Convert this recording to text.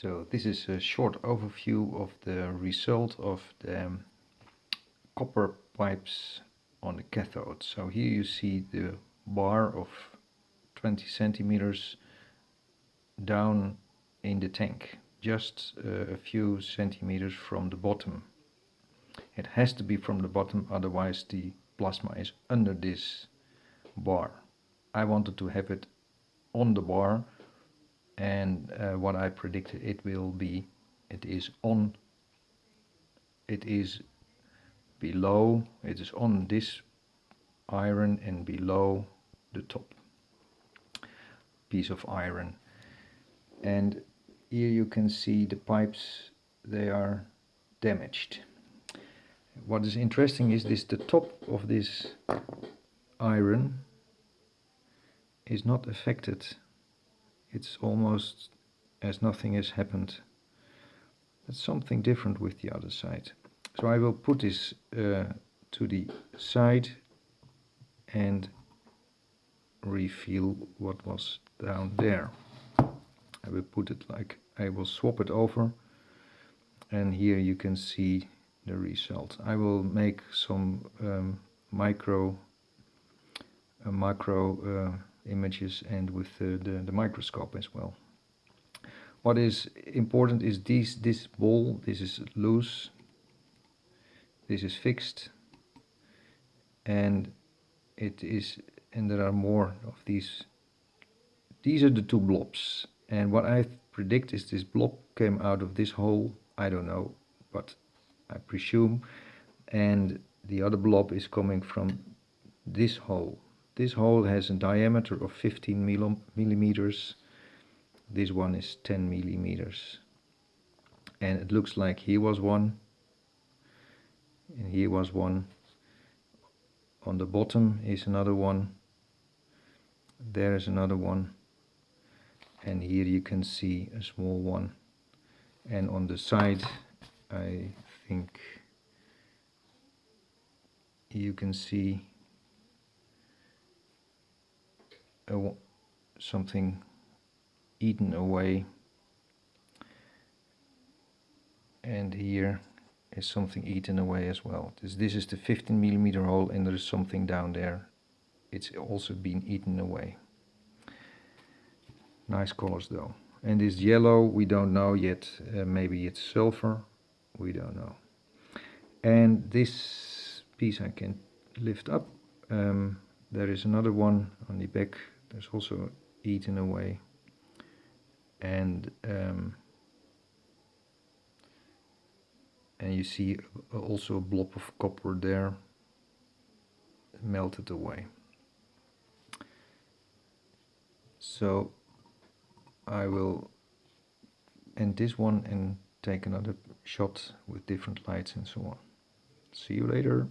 So this is a short overview of the result of the um, copper pipes on the cathode. So here you see the bar of 20 centimeters down in the tank, just uh, a few centimeters from the bottom. It has to be from the bottom, otherwise the plasma is under this bar. I wanted to have it on the bar and uh, what I predicted it will be it is on it is below it is on this iron and below the top piece of iron. And here you can see the pipes they are damaged. What is interesting is this the top of this iron is not affected it's almost as nothing has happened. That's something different with the other side. So I will put this uh, to the side and reveal what was down there. I will put it like, I will swap it over and here you can see the result. I will make some um, micro, uh, macro uh, images and with the, the, the microscope as well. What is important is this, this ball, this is loose, this is fixed and it is and there are more of these these are the two blobs and what I predict is this blob came out of this hole I don't know but I presume and the other blob is coming from this hole this hole has a diameter of 15 millimeters. This one is 10 millimeters. And it looks like here was one. And here was one. On the bottom is another one. There is another one. And here you can see a small one. And on the side, I think you can see something eaten away and here is something eaten away as well. This, this is the 15 millimeter hole and there is something down there. It's also been eaten away. Nice colors though. And this yellow we don't know yet. Uh, maybe it's silver. We don't know. And this piece I can lift up. Um, there is another one on the back there's also eaten away and um, and you see also a blob of copper there melted away. So I will end this one and take another shot with different lights and so on. See you later